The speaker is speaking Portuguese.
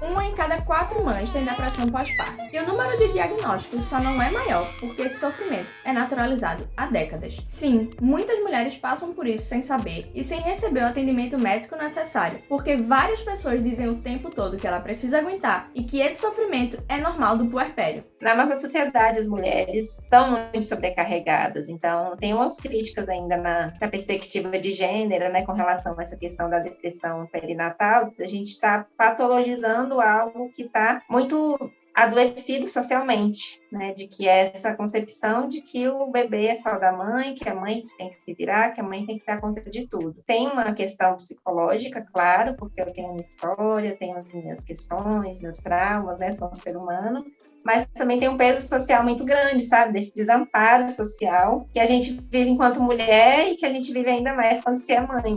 Uma em cada quatro mães tem depressão pós-parto. E o número de diagnósticos só não é maior, porque esse sofrimento é naturalizado há décadas. Sim, muitas mulheres passam por isso sem saber e sem receber o atendimento médico necessário, porque várias pessoas dizem o tempo todo que ela precisa aguentar e que esse sofrimento é normal do puerpério. Na nossa sociedade, as mulheres são muito sobrecarregadas, então tem umas críticas ainda na, na perspectiva de gênero, né, com relação a essa questão da depressão perinatal, a gente está patologizando algo que está muito adoecido socialmente, né, de que é essa concepção de que o bebê é só da mãe, que a mãe tem que se virar, que a mãe tem que dar conta de tudo. Tem uma questão psicológica, claro, porque eu tenho uma história, tenho as minhas questões, meus traumas, né, sou um ser humano, mas também tem um peso social muito grande, sabe, desse desamparo social que a gente vive enquanto mulher e que a gente vive ainda mais quando se é mãe.